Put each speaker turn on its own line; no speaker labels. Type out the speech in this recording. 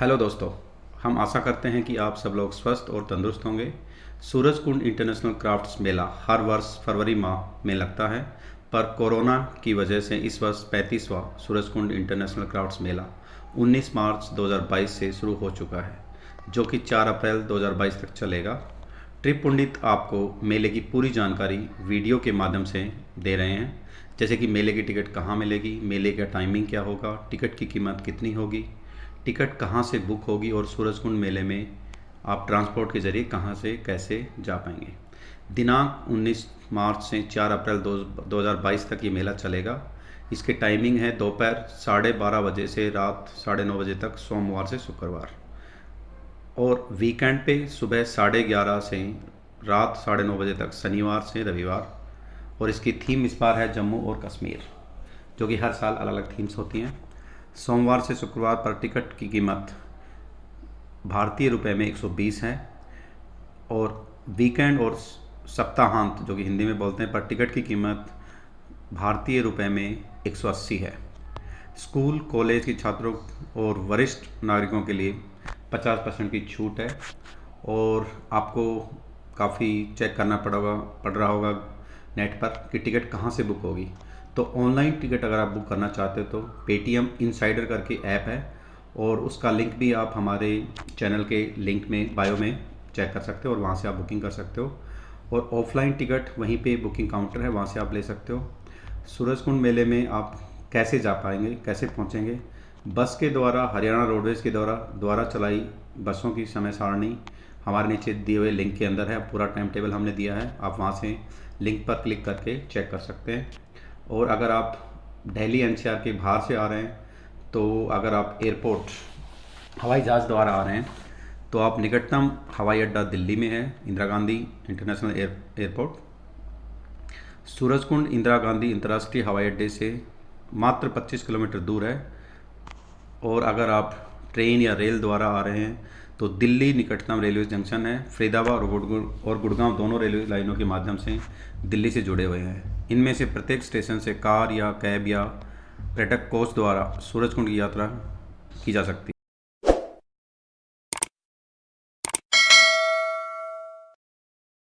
Hello दोस्तों, हम आशा करते हैं कि आप सब लोग स्वस्थ और तंदुरुस्त होंगे। सूरज कुंड इंटरनेशनल क्राफ्ट्स मेला हर वर्ष फरवरी माह में लगता है, पर कोरोना की वजह से इस वर्ष पैंतीसवां सूरज कुंड इंटरनेशनल क्राफ्ट्स मेला 19 मार्च 2022 से शुरू हो चुका है, जो कि 4 अप्रैल 2022 तक चलेगा। ट्रिप पंडित आपको मेले की पूरी जानकारी वीडियो के माध्यम से दे रहे हैं, जैसे कि मेले की टिकट कहाँ मिलेगी, मेले का टाइमिंग क्या होगा, टिकट की कीमत कितनी होगी टिकट कहाँ से बुक होगी और सूरजकुंड मेले में आप ट्रांसपोर्ट के ज़रिए कहाँ से, कैसे जा पाएँगे? दिनांक 19 मार्च से 4 अप्रैल दो हज़ार बाईस तक ये मेला चलेगा। इसके टाइमिंग है दोपहर साढ़े बारह बजे से रात साढ़े नौ बजे तक, सोमवार से शुक्रवार। और वीकेंड पे सुबह साढ़े ग्यारह से रात साढ़े नौ बजे तक, शनिवार से रविवार। और इसकी थीम इस बार है जम्मू और कश्मीर, जो कि हर साल अलग अलग थीम्स होती हैं। सोमवार से शुक्रवार पर टिकट की कीमत भारतीय रुपए में 120 है और वीकेंड और सप्ताहांत, जो कि हिंदी में बोलते हैं, पर टिकट की कीमत भारतीय रुपए में 180 है। स्कूल, कॉलेज के छात्रों और वरिष्ठ नागरिकों के लिए 50 परसेंट की छूट है और आपको काफ़ी चेक करना पड़ेगा पड़ रहा होगा नेट पर कि टिकट कहाँ से बुक होगी। तो ऑनलाइन टिकट अगर आप बुक करना चाहते हो तो पेटीएम इनसाइडर करके ऐप है और उसका लिंक भी आप हमारे चैनल के लिंक में, बायो में चेक कर सकते हो और वहाँ से आप बुकिंग कर सकते हो। और ऑफलाइन टिकट वहीं पे बुकिंग काउंटर है, वहाँ से आप ले सकते हो। सूरजकुंड मेले में आप कैसे जा पाएँगे, कैसे पहुँचेंगे बस के द्वारा, हरियाणा रोडवेज़ के द्वारा द्वारा चलाई बसों की समय सारणी। हमारे नीचे दिए हुए लिंक के अंदर है, पूरा टाइम टेबल हमने दिया है। आप वहाँ से लिंक पर क्लिक करके चेक कर सकते हैं। और अगर आप दिल्ली एनसीआर के बाहर से आ रहे हैं तो अगर आप एयरपोर्ट, हवाई जहाज़ द्वारा आ रहे हैं तो आप निकटतम हवाई अड्डा दिल्ली में है, Indira Gandhi international air, airport. Surajkund Indira Gandhi अंतर्राष्ट्रीय हवाई अड्डे से मात्र 25 किलोमीटर दूर है। और अगर आप ट्रेन या रेल द्वारा आ रहे हैं तो दिल्ली निकटतम रेलवे जंक्शन है, फरीदाबाद और गुड़गांव दोनों रेलवे लाइनों के माध्यम से दिल्ली से जुड़े हुए हैं। इनमें से प्रत्येक स्टेशन से कार या कैब या पर्यटक कोच द्वारा सूरजकुंड की यात्रा की जा सकती है।